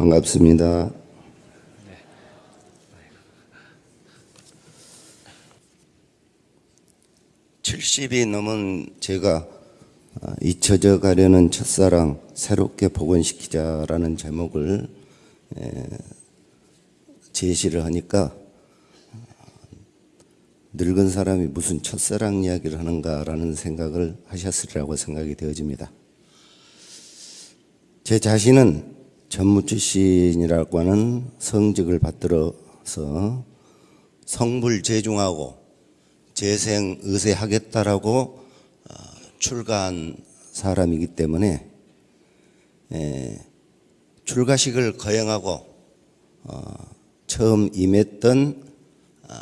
반갑습니다. 70이 넘은 제가 아, 잊혀져 가려는 첫사랑 새롭게 복원시키자라는 제목을 에, 제시를 하니까 아, 늙은 사람이 무슨 첫사랑 이야기를 하는가라는 생각을 하셨으리라고 생각이 되어집니다. 제 자신은 전무 출신이라고 하는 성직을 받들어서 성불 제중하고 재생 의세하겠다라고 어, 출가한 사람이기 때문에 에, 출가식을 거행하고 어, 처음 임했던 어,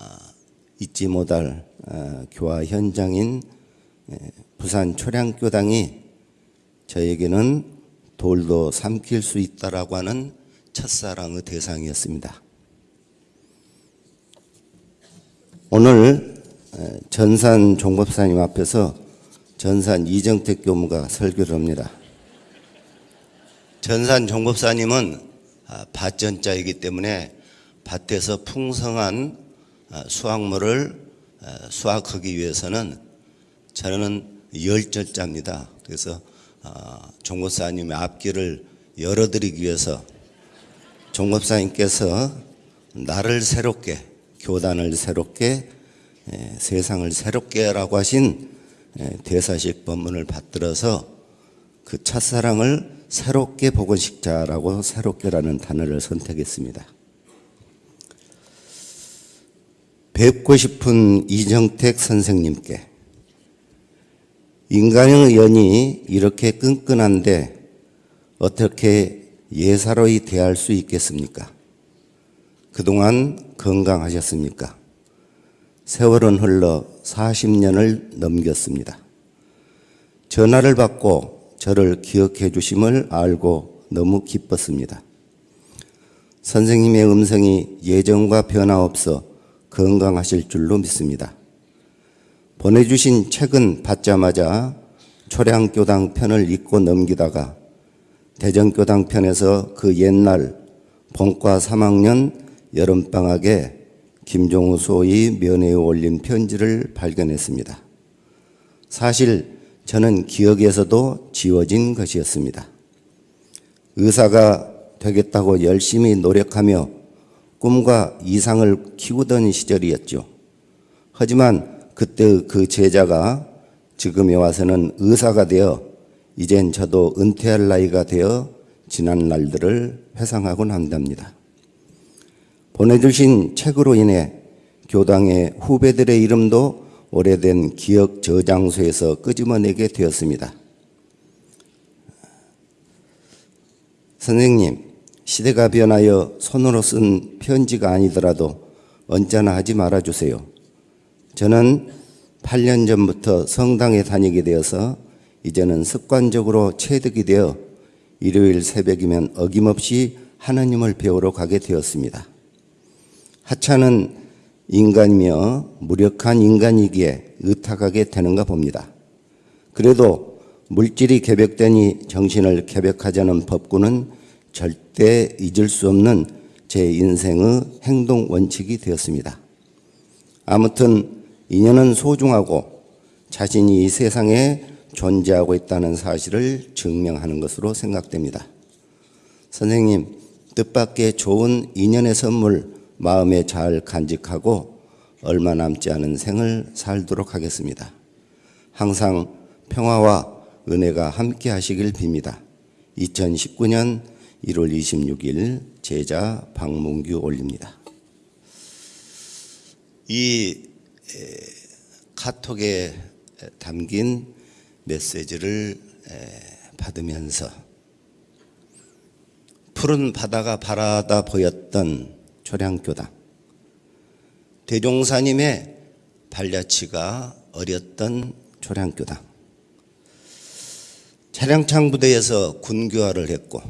잊지 못할 어, 교화 현장인 에, 부산 초량교당이 저에게는 돌도 삼킬 수 있다라고 하는 첫사랑의 대상이었습니다. 오늘 에, 전산 종법사님 앞에서 전산 이정택 교무가 설교를 합니다. 전산 종법사님은 아, 밭전자이기 때문에 밭에서 풍성한 아, 수확물을 아, 수확하기 위해서는 저는 열절자입니다. 그래서 아, 종법사님의 앞길을 열어드리기 위해서 종법사님께서 나를 새롭게 교단을 새롭게 에, 세상을 새롭게라고 하신 에, 대사식 법문을 받들어서 그 첫사랑을 새롭게 복원식자라고 새롭게라는 단어를 선택했습니다. 뵙고 싶은 이정택 선생님께 인간의 연이 이렇게 끈끈한데 어떻게 예사로이 대할 수 있겠습니까? 그동안 건강하셨습니까? 세월은 흘러 40년을 넘겼습니다. 전화를 받고 저를 기억해 주심을 알고 너무 기뻤습니다. 선생님의 음성이 예전과 변화없어 건강하실 줄로 믿습니다. 보내주신 책은 받자마자 초량교당 편을 읽고 넘기다가 대전교당 편에서 그 옛날 본과 3학년 여름방학에 김종우 소위 면회에 올린 편지를 발견했습니다. 사실 저는 기억에서도 지워진 것이었습니다. 의사가 되겠다고 열심히 노력하며 꿈과 이상을 키우던 시절이었죠. 하지만 그때 그 제자가 지금에 와서는 의사가 되어 이젠 저도 은퇴할 나이가 되어 지난 날들을 회상하곤 한답니다. 보내주신 책으로 인해 교당의 후배들의 이름도 오래된 기억 저장소에서 끄집어내게 되었습니다. 선생님, 시대가 변하여 손으로 쓴 편지가 아니더라도 언짢아 하지 말아주세요. 저는 8년 전부터 성당에 다니게 되어서 이제는 습관적으로 체득이 되어 일요일 새벽이면 어김없이 하나님을 배우러 가게 되었습니다. 하찮은 인간이며 무력한 인간이기에 의탁하게 되는가 봅니다. 그래도 물질이 개벽되니 정신을 개벽하자는 법구는 절대 잊을 수 없는 제 인생의 행동 원칙이 되었습니다. 아무튼 인연은 소중하고 자신이 이 세상에 존재하고 있다는 사실을 증명하는 것으로 생각됩니다. 선생님, 뜻밖의 좋은 인연의 선물 마음에 잘 간직하고 얼마 남지 않은 생을 살도록 하겠습니다. 항상 평화와 은혜가 함께 하시길 빕니다. 2019년 1월 26일 제자 박문규 올립니다. 이 카톡에 담긴 메시지를 받으면서 푸른 바다가 바라다 보였던 초량교당. 대종사님의 발자취가 어렸던 초량교당. 차량창 부대에서 군교화를 했고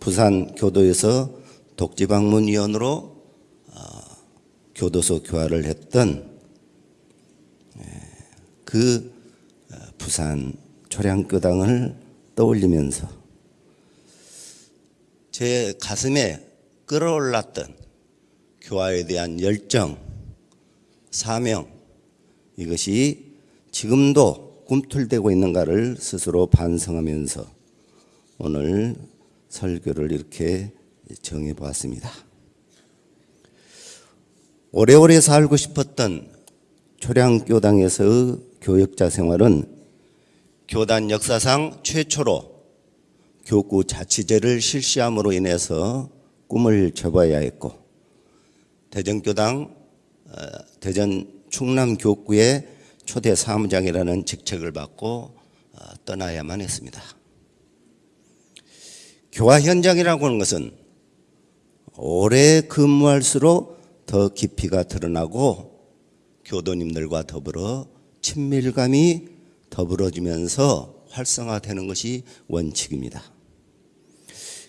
부산 교도에서 독지방문위원으로 교도소 교화를 했던 그 어, 부산 초량교당을 떠올리면서 제 가슴에 끌어올랐던 교화에 대한 열정, 사명 이것이 지금도 꿈틀대고 있는가를 스스로 반성하면서 오늘 설교를 이렇게 정해 보았습니다. 오래오래 살고 싶었던 초량교당에서의 교역자 생활은 교단 역사상 최초로 교구 자치제를 실시함으로 인해서 꿈을 접어야 했고 대전교당 어, 대전 충남 교구의 초대 사무장이라는 직책을 받고 어, 떠나야만 했습니다. 교화 현장이라고 하는 것은 오래 근무할수록 더 깊이가 드러나고 교도님들과 더불어 친밀감이 더불어지면서 활성화되는 것이 원칙입니다.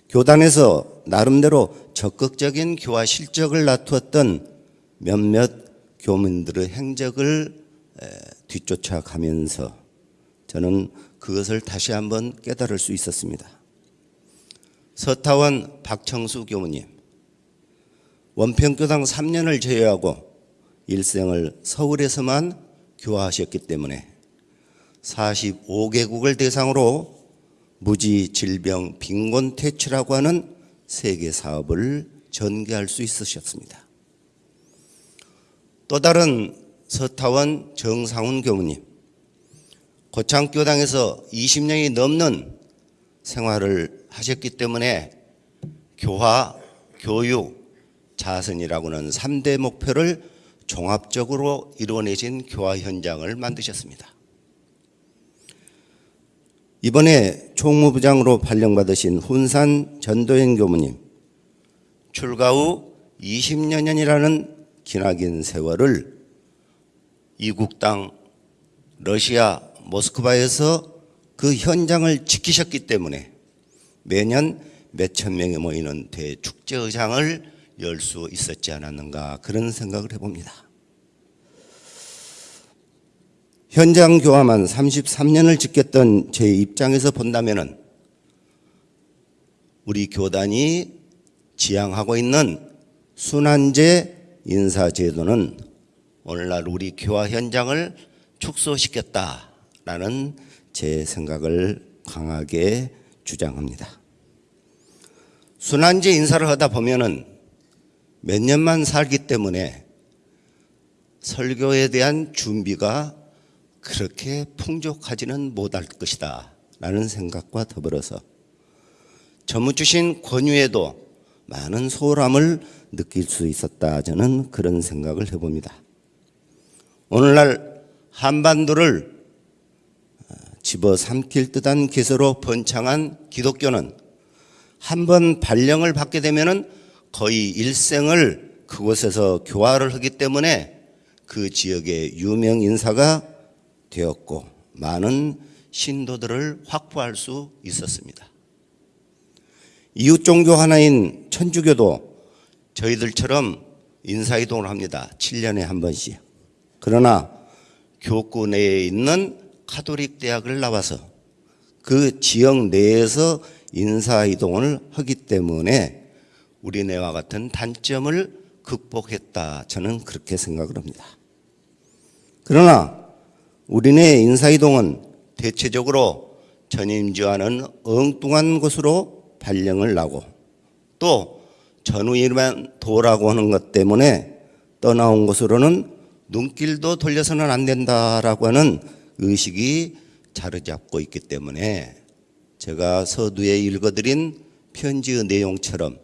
교단에서 나름대로 적극적인 교화 실적을 나투었던 몇몇 교민들의 행적을 뒤쫓아가면서 저는 그것을 다시 한번 깨달을 수 있었습니다. 서타원 박청수 교무님, 원평교당 3년을 제외하고 일생을 서울에서만 교화하셨기 때문에 45개국을 대상으로 무지 질병 빈곤 퇴치라고 하는 세계 사업을 전개할 수 있으셨습니다. 또 다른 서타원 정상훈 교무님, 고창교당에서 20년이 넘는 생활을 하셨기 때문에 교화, 교육, 자선이라고는 3대 목표를 종합적으로 이루어내신 교화 현장을 만드셨습니다. 이번에 총무부장으로 발령받으신 훈산 전도연 교무님, 출가 후 20여년이라는 기나긴 세월을 이국 땅 러시아 모스크바에서 그 현장을 지키셨기 때문에 매년 몇천 명이 모이는 대축제의장을 열 수 있었지 않았는가 그런 생각을 해봅니다. 현장 교화만 33년을 지켰던 제 입장에서 본다면은 우리 교단이 지향하고 있는 순환제 인사제도는 오늘날 우리 교화 현장을 축소시켰다라는 제 생각을 강하게 주장합니다. 순환제 인사를 하다 보면은 몇 년만 살기 때문에 설교에 대한 준비가 그렇게 풍족하지는 못할 것이다 라는 생각과 더불어서 전무 주신 권유에도 많은 소홀함을 느낄 수 있었다 저는 그런 생각을 해봅니다. 오늘날 한반도를 집어삼킬 듯한 기세로 번창한 기독교는 한 번 발령을 받게 되면 은 거의 일생을 그곳에서 교화를 하기 때문에 그 지역의 유명 인사가 되었고 많은 신도들을 확보할 수 있었습니다. 이웃 종교 하나인 천주교도 저희들처럼 인사이동을 합니다. 7년에 한 번씩. 그러나 교구 내에 있는 카톨릭 대학을 나와서 그 지역 내에서 인사이동을 하기 때문에 우리네와 같은 단점을 극복했다. 저는 그렇게 생각을 합니다. 그러나 우리네 인사이동은 대체적으로 전임지와는 엉뚱한 곳으로 발령을 나고 또 전우일만 도라고 하는 것 때문에 떠나온 곳으로는 눈길도 돌려서는 안 된다라고 하는 의식이 자리잡고 있기 때문에 제가 서두에 읽어드린 편지의 내용처럼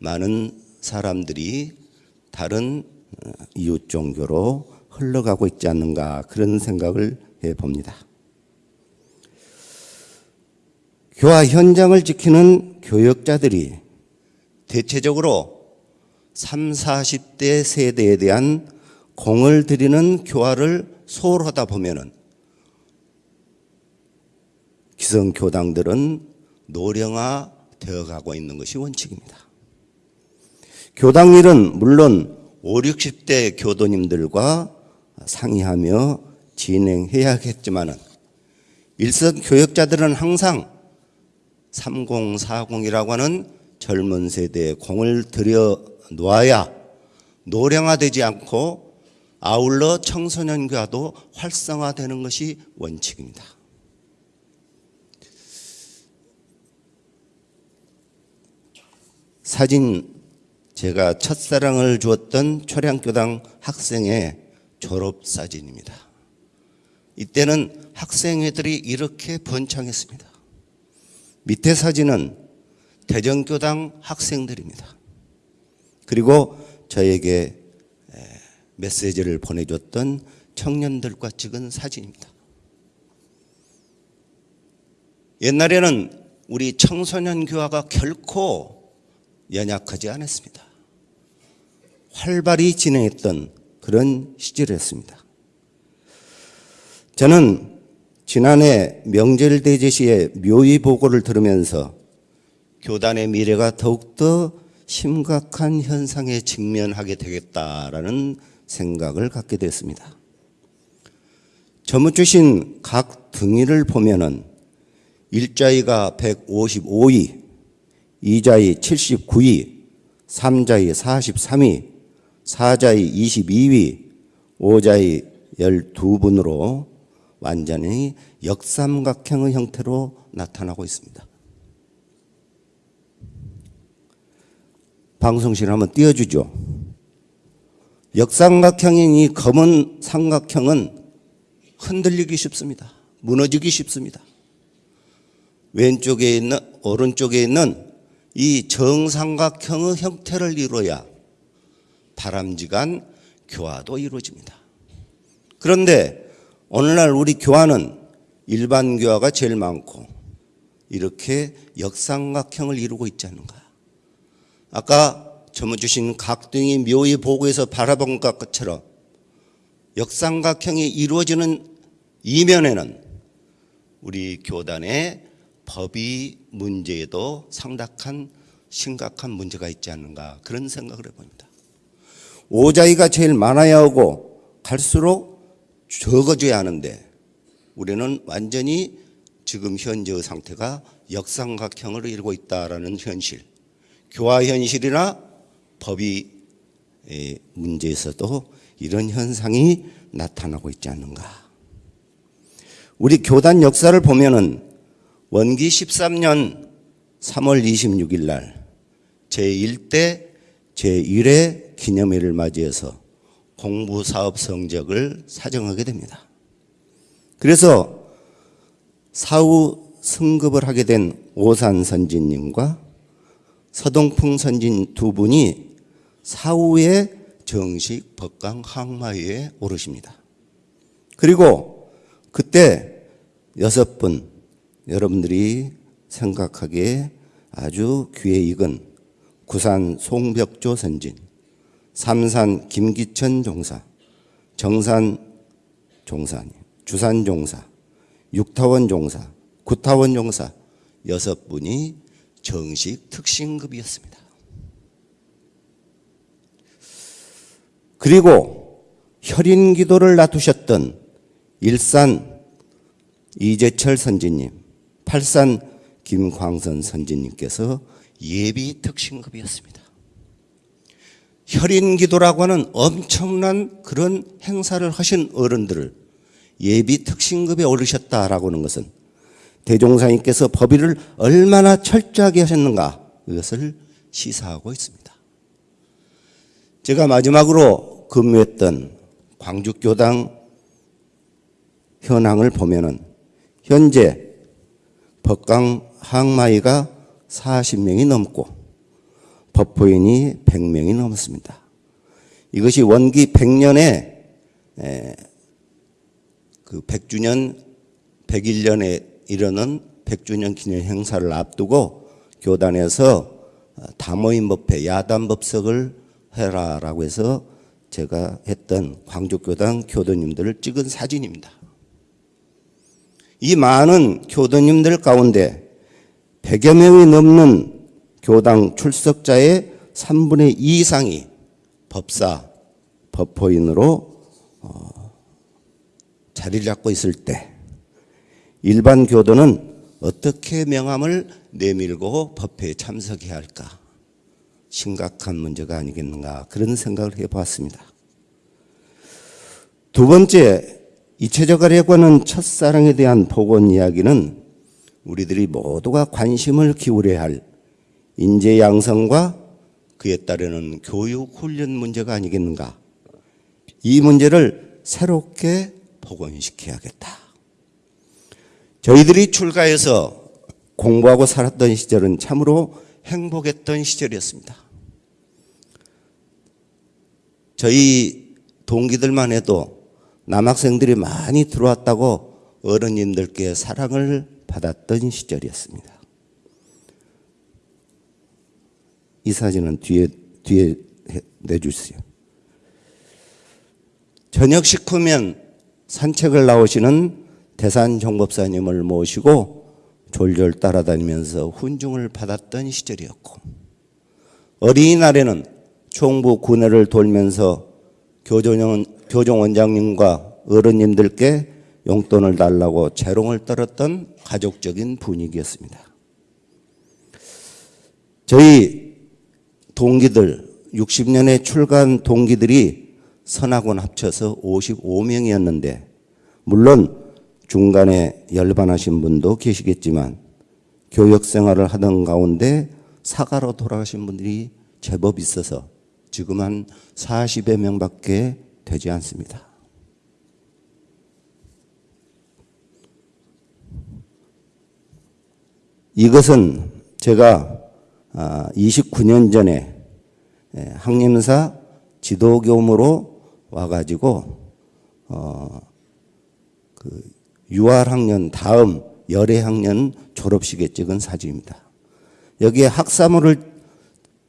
많은 사람들이 다른 어, 이웃 종교로 흘러가고 있지 않는가 그런 생각을 해 봅니다. 교화 현장을 지키는 교역자들이 대체적으로 3, 40대 세대에 대한 공을 들이는 교화를 소홀하다 보면은 기성 교당들은 노령화 되어 가고 있는 것이 원칙입니다. 교당 일은 물론 5, 60대 교도님들과 상의하며 진행해야겠지만은 일선 교역자들은 항상 3040이라고 하는 젊은 세대에 공을 들여 놓아야 노령화되지 않고 아울러 청소년과도 활성화되는 것이 원칙입니다. 사진 제가 첫사랑을 주었던 초량교당 학생의 졸업 사진입니다. 이때는 학생회들이 이렇게 번창했습니다. 밑에 사진은 대전교당 학생들입니다. 그리고 저에게 메시지를 보내줬던 청년들과 찍은 사진입니다. 옛날에는 우리 청소년 교화가 결코 연약하지 않았습니다. 활발히 진행했던 그런 시절이었습니다. 저는 지난해 명절 대제시의 묘의 보고를 들으면서 교단의 미래가 더욱더 심각한 현상에 직면하게 되겠다라는 생각을 갖게 됐습니다. 저무 주신 각 등위를 보면은 일자위가 155위, 이자위 79위, 삼자위 43위, 사자위 22위, 오자위 12분으로 완전히 역삼각형의 형태로 나타나고 있습니다. 방송실 한번 띄워주죠. 역삼각형인 이 검은 삼각형은 흔들리기 쉽습니다. 무너지기 쉽습니다. 왼쪽에 있는 오른쪽에 있는 이 정삼각형의 형태를 이루어야 바람직한 교화도 이루어집니다. 그런데 오늘날 우리 교화는 일반 교화가 제일 많고 이렇게 역삼각형을 이루고 있지 않는가. 아까 점어주신 각등이 묘의 보고에서 바라본 것처럼 역삼각형이 이루어지는 이면에는 우리 교단의 법이 문제에도 상당한 심각한 문제가 있지 않는가 그런 생각을 해봅니다. 오자이가 제일 많아야 하고 갈수록 적어져야 하는데 우리는 완전히 지금 현재의 상태가 역삼각형을 이루고 있다라는 현실, 교화 현실이나 법이 문제에서도 이런 현상이 나타나고 있지 않는가. 우리 교단 역사를 보면은 원기 13년 3월 26일 날 제1대 제1회 기념일을 맞이해서 공부 사업 성적을 사정하게 됩니다. 그래서 사후 승급을 하게 된 오산 선진님과 서동풍 선진 두 분이 사후에 정식 법강 항마위에 오르십니다. 그리고 그때 여섯 분 여러분들이 생각하기에 아주 귀에 익은 구산 송벽조 선진, 삼산 김기천 종사, 정산 종사님, 주산 종사, 육타원 종사, 구타원 종사 여섯 분이 정식 특신급이었습니다. 그리고 혈인 기도를 놔두셨던 일산 이재철 선지님, 팔산 김광선 선지님께서 예비 특신급이었습니다. 혈인 기도라고 하는 엄청난 그런 행사를 하신 어른들을 예비 특신급에 오르셨다라고 하는 것은 대종사님께서 법의를 얼마나 철저하게 하셨는가 이것을 시사하고 있습니다. 제가 마지막으로 근무했던 광주교당 현황을 보면은 현재 법강 항마이가 40명이 넘고 법포인이 100명이 넘습니다. 이것이 원기 100년에 그 100주년 101년에 이르는 100주년 기념 행사를 앞두고 교단에서 다모임 법회 야단 법석을 해라라고 해서 제가 했던 광주교당 교도님들을 찍은 사진입니다. 이 많은 교도님들 가운데 100여 명이 넘는 교당 출석자의 3분의 2 이상이 법사, 법포인으로 어, 자리를 잡고 있을 때 일반 교도는 어떻게 명함을 내밀고 법회에 참석해야 할까? 심각한 문제가 아니겠는가 그런 생각을 해보았습니다. 두 번째, 이체적 아래관은 첫사랑에 대한 복원 이야기는 우리들이 모두가 관심을 기울여야 할 인재 양성과 그에 따르는 교육 훈련 문제가 아니겠는가? 이 문제를 새롭게 복원시켜야겠다. 저희들이 출가해서 공부하고 살았던 시절은 참으로 행복했던 시절이었습니다. 저희 동기들만 해도 남학생들이 많이 들어왔다고 어른님들께 사랑을 받았던 시절이었습니다. 이 사진은 뒤에 뒤에 내주세요. 저녁 식후면 산책을 나오시는 대산 정법사님을 모시고 졸졸 따라다니면서 훈중을 받았던 시절이었고 어린이날에는 총부 군회를 돌면서 교종, 교종원장님과 어른님들께 용돈을 달라고 재롱을 떨었던 가족적인 분위기였습니다. 저희 동기들 60년에 출간 동기들이 선학원 합쳐서 55명이었는데 물론 중간에 열반하신 분도 계시겠지만 교역 생활을 하던 가운데 사가로 돌아가신 분들이 제법 있어서 지금 한 40여 명밖에 되지 않습니다. 이것은 제가 29년 아, 전에 예, 항림사 지도교무로 와가지고 어, 그 6월 학년 다음 열애 학년 졸업식에 찍은 사진입니다. 여기에 학사모를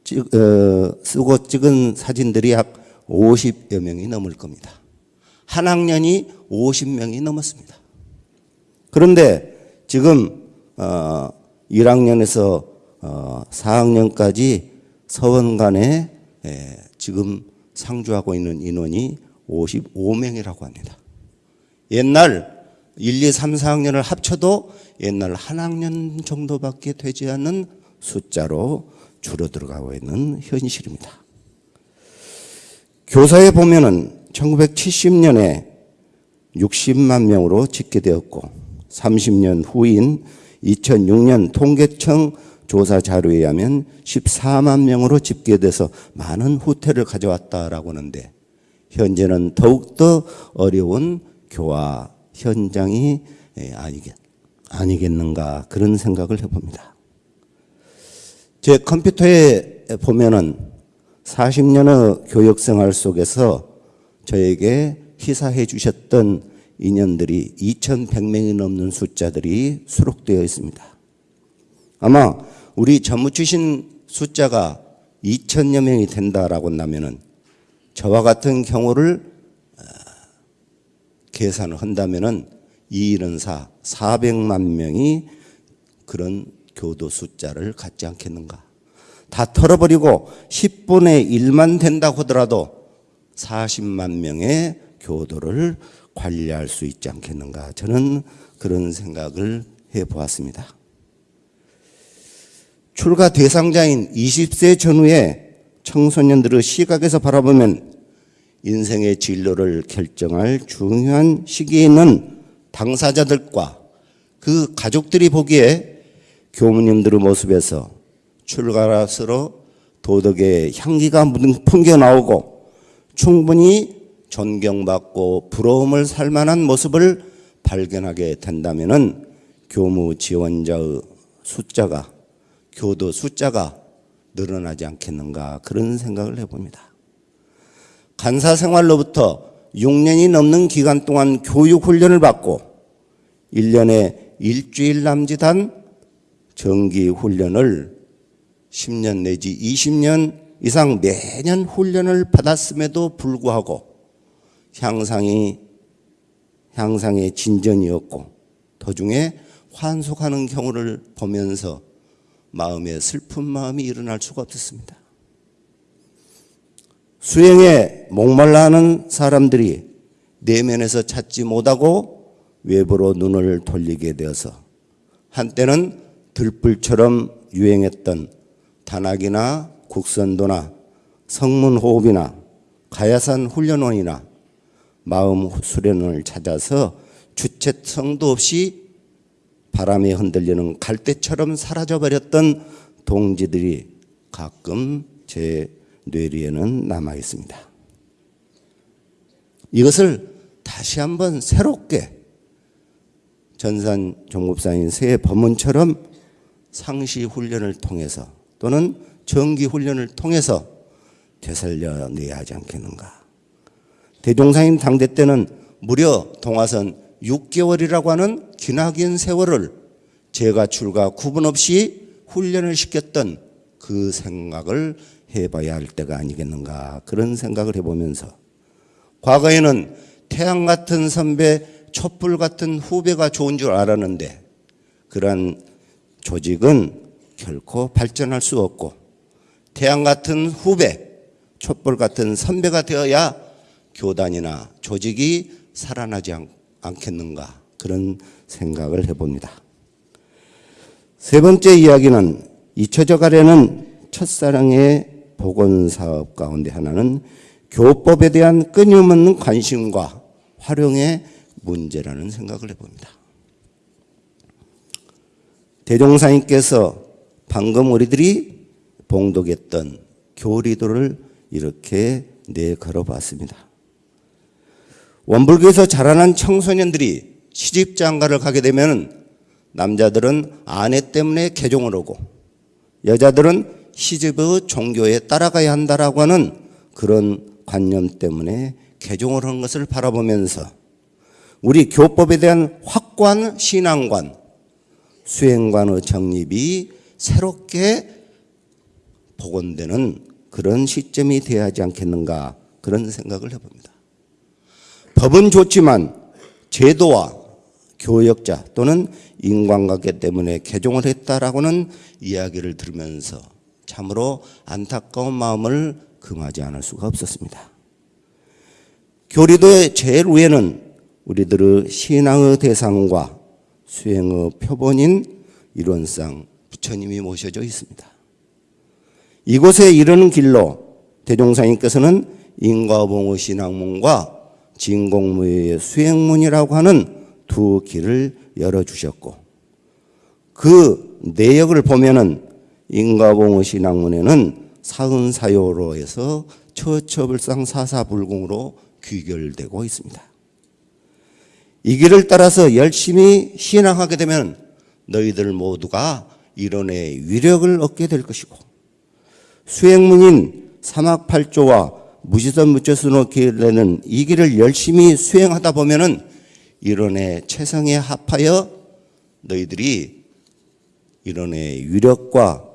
찍, 어, 쓰고 찍은 사진들이 약 50여 명이 넘을 겁니다. 한 학년이 50명이 넘었습니다. 그런데 지금 어, 1학년에서 어, 4학년까지 서원 간에 예, 지금 상주하고 있는 인원이 55명이라고 합니다. 옛날 1, 2, 3, 4학년을 합쳐도 옛날 한 학년 정도밖에 되지 않는 숫자로 줄어들어가고 있는 현실입니다. 교사에 보면은 1970년에 60만 명으로 집계되었고 30년 후인 2006년 통계청 조사 자료에 의하면 14만 명으로 집계돼서 많은 후퇴를 가져왔다라고 하는데 현재는 더욱더 어려운 교화 현장이 예, 아니겠, 아니겠는가 그런 생각을 해봅니다. 제 컴퓨터에 보면은 40년의 교육생활 속에서 저에게 희사해 주셨던 인연들이 2,100명이 넘는 숫자들이 수록되어 있습니다. 아마 우리 전무 출신 숫자가 2천여 명이 된다라고 한다면은 저와 같은 경우를 어, 계산을 한다면은 214 400만 명이 그런 교도 숫자를 갖지 않겠는가? 다 털어버리고 10분의 1만 된다고 하더라도 40만 명의 교도를 관리할 수 있지 않겠는가. 저는 그런 생각을 해 보았습니다. 출가 대상자인 20세 전후의 청소년들의 시각에서 바라보면 인생의 진로를 결정할 중요한 시기에 있는 당사자들과 그 가족들이 보기에 교무님들의 모습에서 출가라스로 도덕의 향기가 풍겨 나오고 충분히 존경받고 부러움을 살 만한 모습을 발견하게 된다면 교무 지원자의 숫자가 교도 숫자가 늘어나지 않겠는가 그런 생각을 해봅니다. 간사 생활로부터 6년이 넘는 기간 동안 교육 훈련을 받고 1년에 일주일 남짓한 정기 훈련을 10년 내지 20년 이상 매년 훈련을 받았음에도 불구하고 향상이 향상의 진전이었고 도중에 환속하는 경우를 보면서 마음에 슬픈 마음이 일어날 수가 없었습니다. 수행에 목말라 하는 사람들이 내면에서 찾지 못하고 외부로 눈을 돌리게 되어서 한때는 들불처럼 유행했던 단학이나 국선도나 성문호흡이나 가야산 훈련원이나 마음 수련원을 찾아서 주체성도 없이 바람에 흔들리는 갈대처럼 사라져버렸던 동지들이 가끔 제 뇌리에는 남아 있습니다. 이것을 다시 한번 새롭게 전산 종급사인 새 법문처럼 상시 훈련을 통해서 또는 정기 훈련을 통해서 되살려내야 하지 않겠는가. 대종사님 당대 때는 무려 동화선 6개월이라고 하는 기나긴 세월을 제가 출가 구분 없이 훈련을 시켰던 그 생각을 해봐야 할 때가 아니겠는가 그런 생각을 해보면서 과거에는 태양 같은 선배, 촛불 같은 후배가 좋은 줄 알았는데 그러한 조직은 결코 발전할 수 없고 태양 같은 후배, 촛불 같은 선배가 되어야 교단이나 조직이 살아나지 않, 않겠는가 그런 생각을 해봅니다. 세 번째 이야기는 잊혀져 가려는 첫사랑의 복원 사업 가운데 하나는 교법에 대한 끊임없는 관심과 활용의 문제라는 생각을 해봅니다. 대종사님께서 방금 우리들이 봉독했던 교리도를 이렇게 내걸어 봤습니다. 원불교에서 자라난 청소년들이 시집 장가를 가게 되면 남자들은 아내 때문에 개종을 오고 여자들은 시집의 종교에 따라가야 한다라고 하는 그런 관념 때문에 개종을 한 것을 바라보면서 우리 교법에 대한 확고한 신앙관, 수행관의 정립이 새롭게 복원되는 그런 시점이 되어야 하지 않겠는가 그런 생각을 해봅니다. 법은 좋지만 제도와 교역자 또는 인간관계 때문에 개종을 했다라고는 이야기를 들으면서 참으로 안타까운 마음을 금하지 않을 수가 없었습니다. 교리도의 제일 위에는 우리들의 신앙의 대상과 수행의 표본인 이론상 부처님이 모셔져 있습니다. 이곳에 이르는 길로 대종사님께서는 인과봉의 신앙문과 진공무의 수행문이라고 하는 두 길을 열어주셨고 그 내역을 보면은 인과봉의 신앙문에는 사은사요로 해서 처처불상 사사불공으로 귀결되고 있습니다. 이 길을 따라서 열심히 신앙하게 되면 너희들 모두가 이론의 위력을 얻게 될 것이고 수행문인 사막팔조와 무지선 길에는 이 길을 열심히 수행하다 보면은 이론의 최성에 합하여 너희들이 이론의 위력과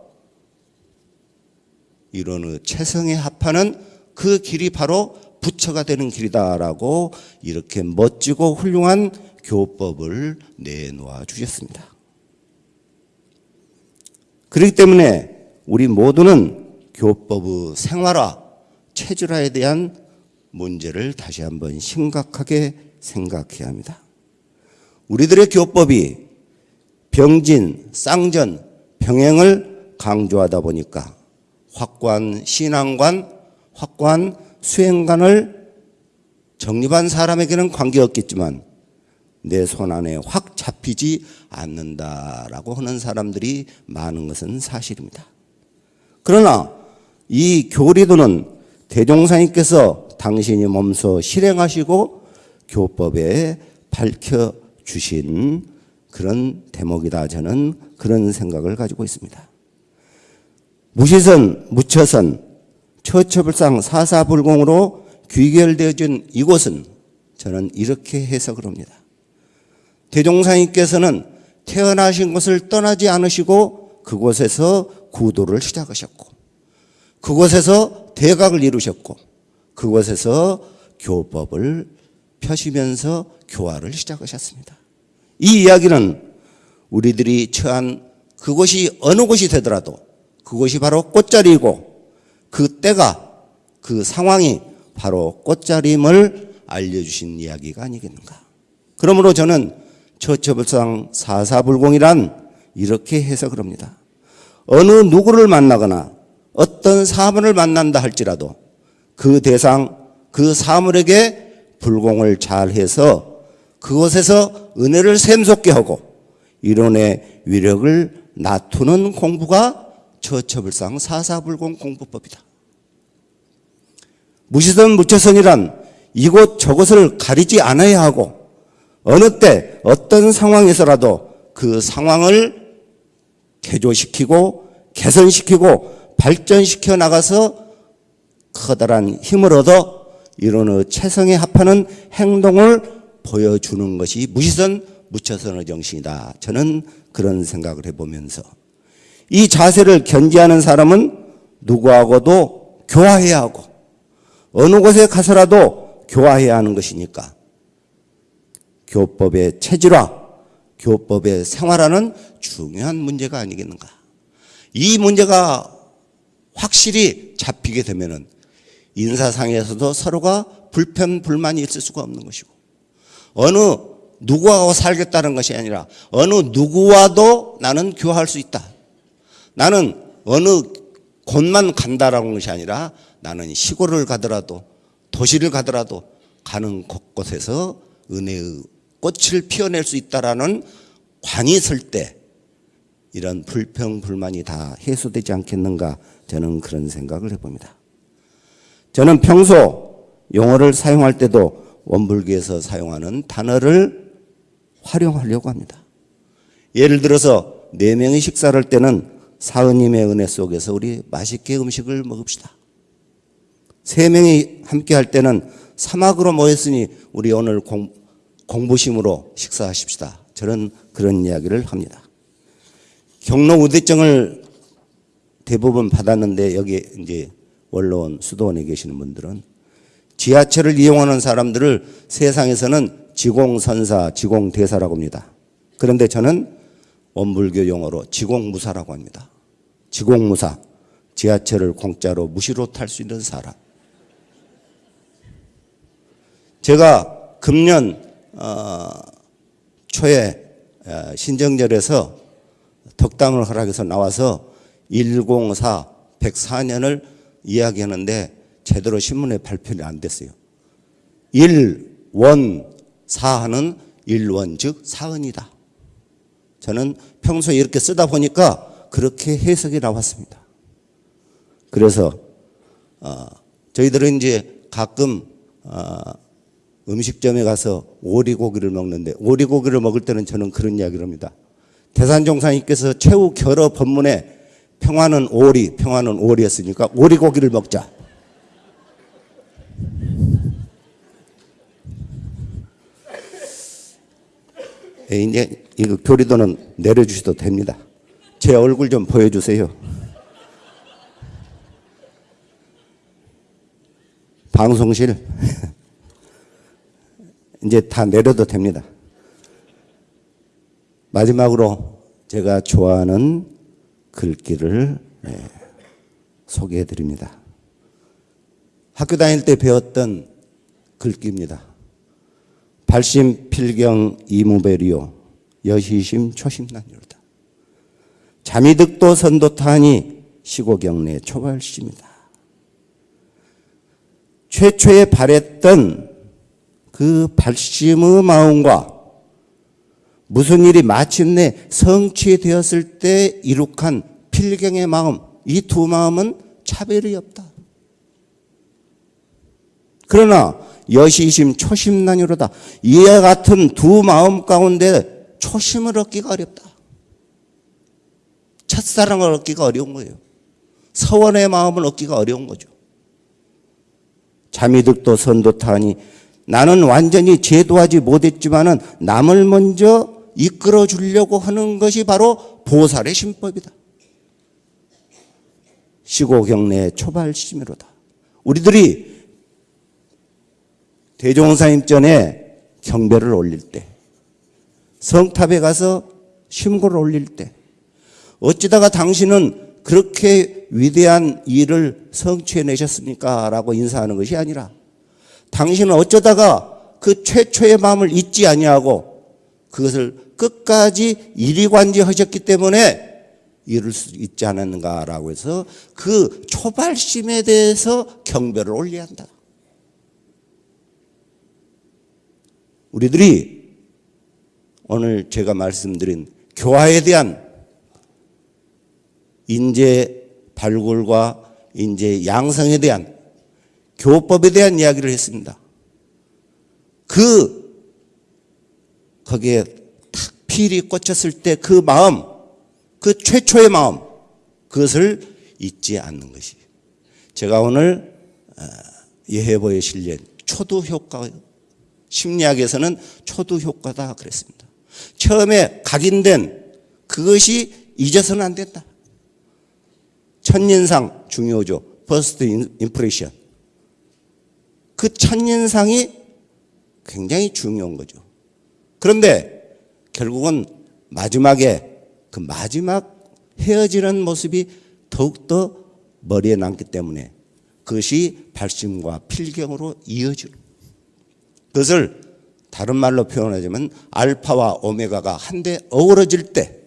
이론의 최성에 합하는 그 길이 바로 부처가 되는 길이다라고 이렇게 멋지고 훌륭한 교법을 내놓아 주셨습니다. 그렇기 때문에 우리 모두는 교법의 생활화, 체질화에 대한 문제를 다시 한번 심각하게 생각해야 합니다. 우리들의 교법이 병진, 쌍전, 병행을 강조하다 보니까 확고한 신앙관, 확고한 수행관을 정립한 사람에게는 관계없겠지만 내 손 안에 확 잡히지 않는다라고 하는 사람들이 많은 것은 사실입니다. 그러나 이 교리도는 대종사님께서 당신이 몸소 실행하시고 교법에 밝혀 주신 그런 대목이다 저는 그런 생각을 가지고 있습니다. 무시선, 무처선, 처처불상 사사불공으로 귀결되어진 이곳은 저는 이렇게 해석을 합니다. 대종사님께서는 태어나신 곳을 떠나지 않으시고 그곳에서 구도를 시작하셨고 그곳에서 대각을 이루셨고 그곳에서 교법을 펴시면서 교화를 시작하셨습니다. 이 이야기는 우리들이 처한 그곳이 어느 곳이 되더라도 그곳이 바로 꽃자리이고 그 때가 그 상황이 바로 꽃자리임을 알려주신 이야기가 아니겠는가. 그러므로 저는 처처불상 사사불공이란 이렇게 해석을 합니다. 어느 누구를 만나거나 어떤 사물을 만난다 할지라도 그 대상, 그 사물에게 불공을 잘 해서 그곳에서 은혜를 샘솟게 하고 이론의 위력을 낮추는 공부가 처처불상 사사불공 공부법이다. 무시선 무처선이란 이곳 저곳을 가리지 않아야 하고 어느 때 어떤 상황에서라도 그 상황을 개조시키고 개선시키고 발전시켜 나가서 커다란 힘을 얻어 이론의 최성에 합하는 행동을 보여주는 것이 무시선 무처선의 정신이다. 저는 그런 생각을 해보면서 이 자세를 견지하는 사람은 누구하고도 교화해야 하고 어느 곳에 가서라도 교화해야 하는 것이니까 교법의 체질화, 교법의 생활하는 중요한 문제가 아니겠는가. 이 문제가 확실히 잡히게 되면은 인사상에서도 서로가 불편, 불만이 있을 수가 없는 것이고 어느 누구하고 살겠다는 것이 아니라 어느 누구와도 나는 교화할 수 있다. 나는 어느 곳만 간다라는 것이 아니라 나는 시골을 가더라도 도시를 가더라도 가는 곳곳에서 은혜의 꽃을 피워낼 수 있다라는 관이 설때 이런 불평 불만이 다 해소되지 않겠는가 저는 그런 생각을 해봅니다. 저는 평소 용어를 사용할 때도 원불교에서 사용하는 단어를 활용하려고 합니다. 예를 들어서 네 명이 식사를 할 때는 사은님의 은혜 속에서 우리 맛있게 음식을 먹읍시다. 세 명이 함께 할 때는 사막으로 모였으니 우리 오늘 공, 공부심으로 식사하십시다. 저는 그런 이야기를 합니다. 경로 우대증을 대부분 받았는데 여기 이제 원로원 수도원에 계시는 분들은 지하철을 이용하는 사람들을 세상에서는 지공선사, 지공대사라고 합니다. 그런데 저는 원불교 용어로 지공무사라고 합니다. 지공무사, 지하철을 공짜로 무시로 탈 수 있는 사람. 제가 금년 어, 초에 어, 신정절에서 덕담을 허락해서 나와서 104, 104년을 이야기하는데 제대로 신문에 발표가 안 됐어요. 1, 원, 사하는 일원, 즉 사은이다. 저는 평소에 이렇게 쓰다 보니까 그렇게 해석이 나왔습니다. 그래서 어, 저희들은 이제 가끔 어, 음식점에 가서 오리고기를 먹는데 오리고기를 먹을 때는 저는 그런 이야기를 합니다. 대산종사님께서 최후 결어 법문에 평화는 오리, 평화는 오리였으니까 오리고기를 먹자. 예, 이제 이거 교리도는 내려주셔도 됩니다. 제 얼굴 좀 보여주세요. 방송실 이제 다 내려도 됩니다. 마지막으로 제가 좋아하는 글귀를 네, 소개해 드립니다. 학교 다닐 때 배웠던 글귀입니다. 발심 필경 이무배리요 여시심 초심난율다. 잠이 득도 선도타니 시고경내 초발심이다. 최초에 바랬던 그 발심의 마음과 무슨 일이 마침내 성취되었을 때 이룩한 필경의 마음, 이 두 마음은 차별이 없다. 그러나 여시심 초심난이로다. 이와 같은 두 마음 가운데 초심을 얻기가 어렵다. 첫사랑을 얻기가 어려운 거예요. 서원의 마음을 얻기가 어려운 거죠. 잠이득도 선도타니 나는 완전히 제도하지 못했지만은 남을 먼저 이끌어 주려고 하는 것이 바로 보살의 신법이다. 시고경내 초발심이로다. 우리들이 대종사님전에 경배를 올릴 때, 성탑에 가서 심고를 올릴 때, 어찌다가 당신은 그렇게 위대한 일을 성취해내셨습니까? 라고 인사하는 것이 아니라, 당신은 어쩌다가 그 최초의 마음을 잊지 아니하고 그것을 끝까지 이리관지하셨기 때문에 이룰 수 있지 않았는가라고 해서 그 초발심에 대해서 경배를 올려야 한다. 우리들이 오늘 제가 말씀드린 교화에 대한 인재 발굴과 인재 양성에 대한 교법에 대한 이야기를 했습니다. 그 거기에 탁 필이 꽂혔을 때 그 마음, 그 최초의 마음, 그것을 잊지 않는 것이. 제가 오늘 어, 예해보에 실린 초두 효과, 심리학에서는 초두 효과다 그랬습니다. 처음에 각인된 그것이 잊어서는 안 된다. 첫인상 중요하죠. first impression. 그 첫인상이 굉장히 중요한 거죠. 그런데 결국은 마지막에 그 마지막 헤어지는 모습이 더욱더 머리에 남기 때문에 그것이 발심과 필경으로 이어지는 그것을 다른 말로 표현하자면 알파와 오메가가 한데 어우러질 때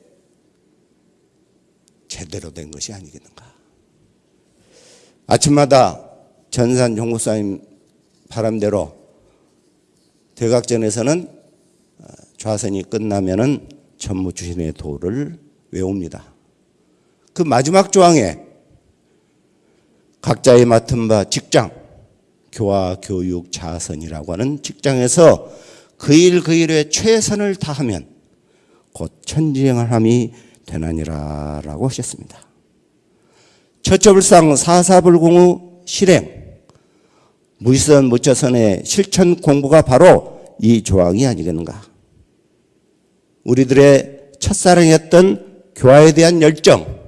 제대로 된 것이 아니겠는가. 아침마다 전산 종목사님 바람대로 대각전에서는 어, 좌선이 끝나면은 전무주신의 도를 외웁니다. 그 마지막 조항에 각자의 맡은 바 직장, 교화, 교육, 자선이라고 하는 직장에서 그 일 그 일에 최선을 다하면 곧 천지행함이 되나니라 라고 하셨습니다. 처처불상 사사불공의 실행, 무의선 무처선의 실천 공부가 바로 이 조항이 아니겠는가. 우리들의 첫사랑이었던 교화에 대한 열정,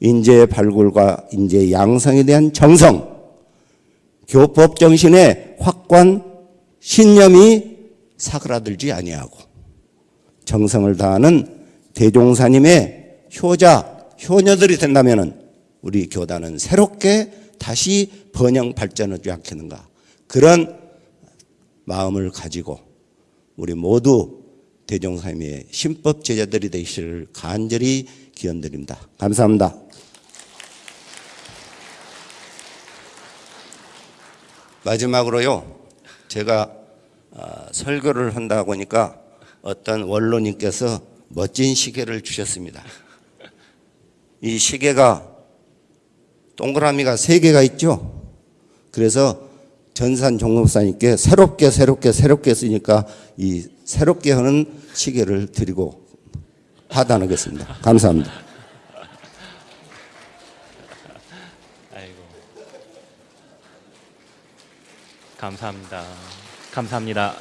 인재 발굴과 인재 양성에 대한 정성, 교법 정신의 확관 신념이 사그라들지 아니하고 정성을 다하는 대종사님의 효자, 효녀들이 된다면 우리 교단은 새롭게 다시 번영 발전하지 않겠는가. 그런 마음을 가지고 우리 모두 대종사님의 신법 제자들이 되시를 간절히 기원드립니다. 감사합니다. 마지막으로요. 제가 아, 설교를 한다고 하니까 어떤 원로님께서 멋진 시계를 주셨습니다. 이 시계가 동그라미가 세 개가 있죠. 그래서 전산 종목사님께 새롭게 새롭게 새롭게 쓰니까 이 새롭게 하는 시계를 드리고 하단하겠습니다. 감사합니다. 아이고. 감사합니다. 감사합니다.